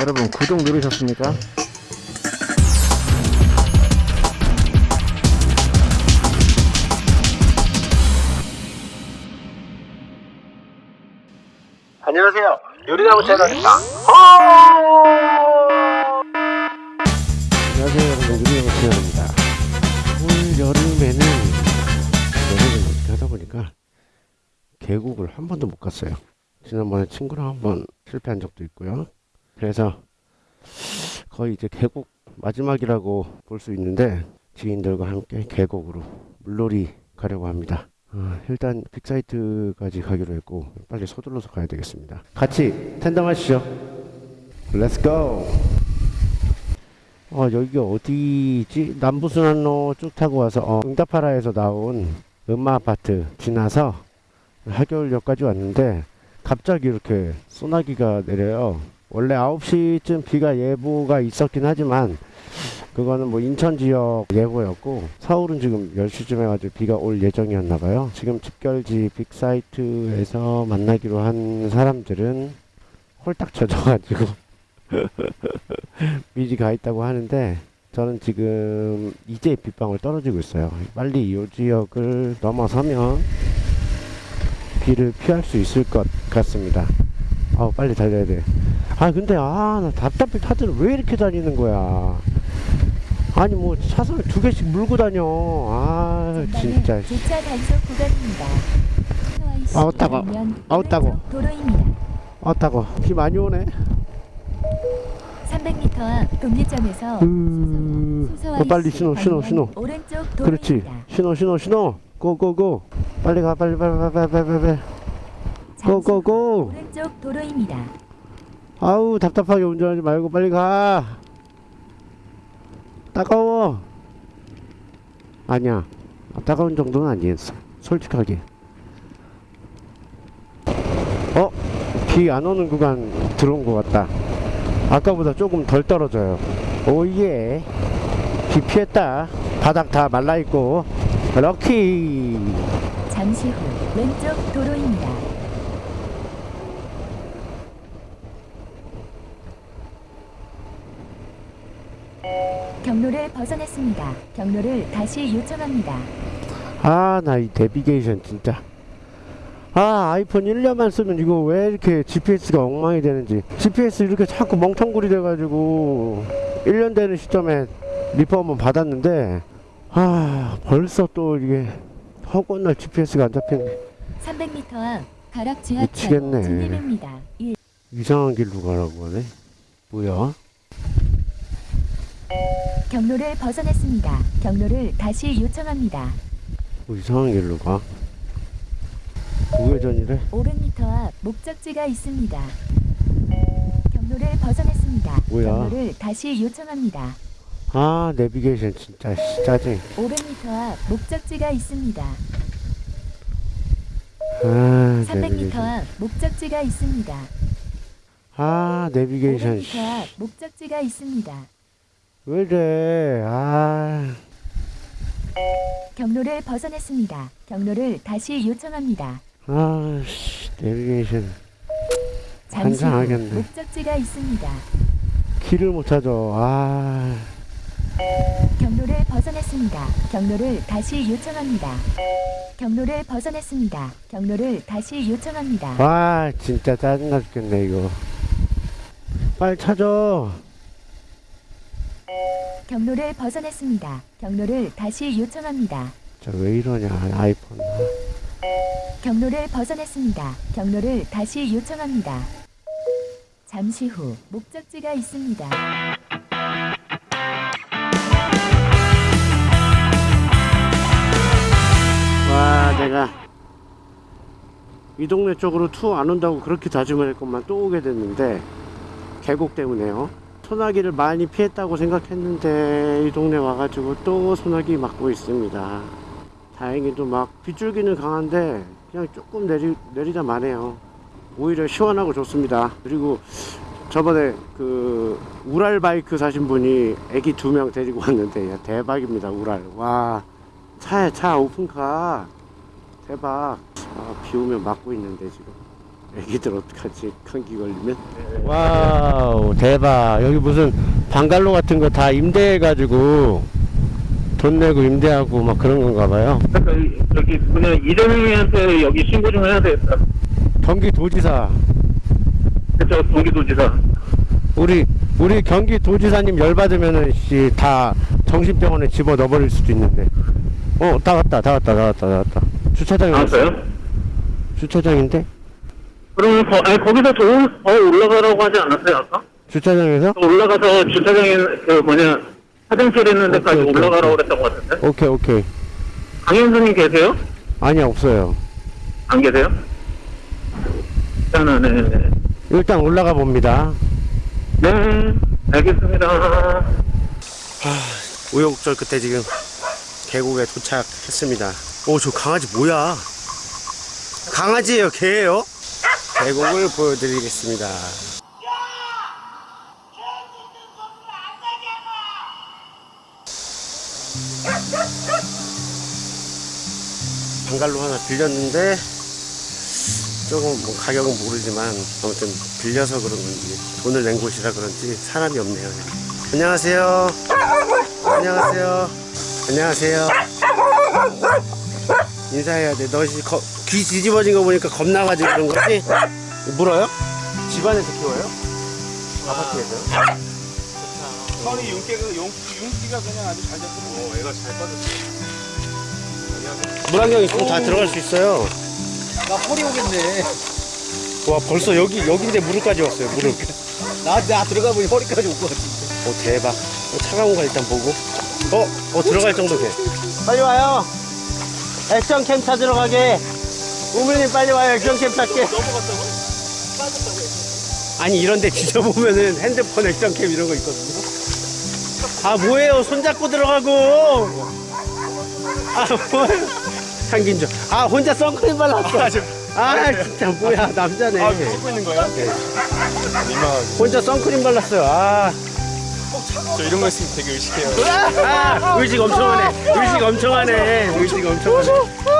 여러분 구독 누르셨습니까? 안녕하세요. 요리나무 채널입니다. 안녕하세요 여러분. 요리나무 채널입니다. 올 여름에는 여름을 이렇게 하다 보니까 계곡을 한 번도 못 갔어요. 지난번에 친구랑 한 번 실패한 적도 있고요 그래서 거의 이제 계곡 마지막이라고 볼 수 있는데 지인들과 함께 계곡으로 물놀이 가려고 합니다. 어, 일단 빅사이트까지 가기로 했고 빨리 서둘러서 가야 되겠습니다. 같이 tandem하시죠. Let's go 어 여기가 어디지? 남부순환로 쭉 타고 와서 어, 응답하라에서 나온 음마 아파트 지나서 하겨울역까지 왔는데 갑자기 이렇게 소나기가 내려요 원래 9시쯤 비가 예보가 있었긴 하지만 그거는 뭐 인천 지역 예보였고 서울은 지금 10시쯤 해가지고 비가 올 예정이었나 봐요. 지금 집결지 빅사이트에서 만나기로 한 사람들은 홀딱 젖어가지고 미리 가 있다고 하는데 저는 지금 이제 빗방울 떨어지고 있어요. 빨리 이 지역을 넘어서면 비를 피할 수 있을 것 같습니다 아 빨리 달려야 돼 아 근데 아나 답답해. 다들 왜 이렇게 다니는 거야? 아니 뭐 차선을 두 개씩 물고 다녀. 아 진짜. 주차 단속 구간입니다. 아우, 따가워. 아우, 따가워. 도로입니다. 아따고. 비 많이 오네. 300m 앞 동리점에서 으... 어, 빨리 신호 신호 신호. 오른쪽 그렇지. 도로입니다. 신호 신호 신호. 고고고. 빨리 가 빨리 빨리 빨리 빨리 빨리 고고고. 오른쪽 도로입니다. 아우 답답하게 운전하지 말고 빨리 가. 따가워. 아니야. 아, 따가운 정도는 아니었어. 솔직하게. 어? 비 안 오는 구간 들어온 것 같다. 아까보다 조금 덜 떨어져요. 오예 비 피했다. 바닥 다 말라있고. 럭키. 잠시 후 왼쪽 도로입니다. 경로를 벗어났습니다. 경로를 다시 요청합니다. 아 나 이 내비게이션 진짜 아 아이폰 1년만 쓰면 이거 왜 이렇게 GPS가 엉망이 되는지 GPS 이렇게 자꾸 멍텅구리 돼가지고 1년 되는 시점에 리퍼 한번 받았는데 아 벌써 또 이게 허구날 GPS가 안 잡히네 300m 앞 가락 지하철. 진입입니다. 1. 이상한 길로 가라고 하네 뭐야 경로를 벗어났습니다. 경로를 다시 요청합니다. 뭐 이상한 길로 가 우회전이래 500m 앞 목적지가 있습니다. 경로를 벗어났습니다. 뭐야? 경로를 다시 요청합니다. 아 내비게이션 진짜 씨, 짜증 500m 앞 목적지가 있습니다. 아 300m 내비게이션 앞 목적지가 있습니다. 아 내비게이션 500m 앞 목적지가 있습니다. 왜래 아 경로를 벗어났습니다. 경로를 다시 요청합니다. 아 씨 내비게이션 잠시 후 환장하겠네. 목적지가 있습니다. 길을 못 찾아 아 경로를 벗어났습니다. 경로를 다시 요청합니다. 경로를 벗어났습니다. 경로를 다시 요청합니다. 와 진짜 짜증나 죽겠네 이거 빨리 찾아 경로를 벗어났습니다. 경로를 다시 요청합니다. 저왜 이러냐 아이폰 경로를 벗어났습니다. 경로를 다시 요청합니다. 잠시 후 목적지가 있습니다. 와 내가 이 동네 쪽으로 투안 온다고 그렇게 다짐을 했건만 또 오게 됐는데 계곡 때문에요 소나기를 많이 피했다고 생각했는데 이 동네 와가지고 또 소나기 맞고 있습니다. 다행히도 막 빗줄기는 강한데 그냥 조금 내리, 내리다 마네요. 오히려 시원하고 좋습니다. 그리고 저번에 그 우랄 바이크 사신 분이 애기 두 명 데리고 왔는데 야, 대박입니다 우랄. 와 차에 차 오픈카. 대박. 아, 비 오면 막고 있는데 지금 애기들 어떡하지 감기 걸리면 wow 대박 여기 무슨 방갈로 같은 거 다 임대해가지고 돈 내고 임대하고 막 그런 건가 봐요 그러니까 이- 저기 뭐냐 이재명이한테 여기 신고 좀 해야 되겠다. 경기도지사 그쵸 경기도지사. 우리 우리 경기도지사님 열받으면은 씨다 정신병원에 집어 넣어버릴 수도 있는데 어다 왔다 다 왔다 다 왔다 다 왔다 주차장에 왔어. 나왔어요? 주차장인데 그러면 거, 아니 거기서 더, 올라가라고 하지 않았어요 아까? 주차장에서 더 올라가서 주차장에 그 뭐냐 화장실 있는 데까지 오케이, 오케이, 올라가라고 오케이. 그랬던 것 같은데. 오케이 오케이 강현수님 계세요? 아니 없어요 안 계세요? 일단은 네. 일단 올라가 봅니다 네 알겠습니다. 우여곡절 끝에 지금 계곡에 도착했습니다. 오, 저 강아지 뭐야? 강아지예요, 개예요? 계곡을 보여드리겠습니다. 방갈로 하나 빌렸는데 조금 뭐 가격은 모르지만 아무튼 빌려서 그런 건지 돈을 낸 곳이라 그런지 사람이 없네요. 안녕하세요. 안녕하세요. 안녕하세요. 인사해야 돼. 너 씨, 거- 귀 뒤집어진 거 보니까 겁나가지고 그런 거지? 물어요? 집안에서 키워요? 아파트에서요? 선이 윤기가 윤, 윤기가 그냥 아주 잘 잡고 어, 애가 잘 빠졌어. 물안경 있으면 다 들어갈 수 있어요. 나 허리 오겠네. 와, 벌써 여기, 여긴데 무릎까지 왔어요, 무릎. 나, 나 들어가 보니 허리까지 올 것 같은데. 오, 대박. 어, 차가운 거 일단 보고. 어, 어, 들어갈 정도 돼. 빨리 와요. 액션 캠 찾으러 가게. 우물님 빨리 와요. 액션 캠 찾게. 넘어갔다고? 아니 이런데 뒤져보면은 핸드폰 액션 캠 이런 거 있거든요 아 뭐예요 손잡고 들어가고 아 뭐예요 상긴죠 아 혼자 선크림 발랐어 아 진짜 뭐야 남자네 아, 찍고 있는 거야? 네. 혼자 선크림 발랐어요 아, 저 이런 거 있으면 되게 의식해요. 아 의식 엄청 하네. 의식 엄청 하네. 의식 엄청 하네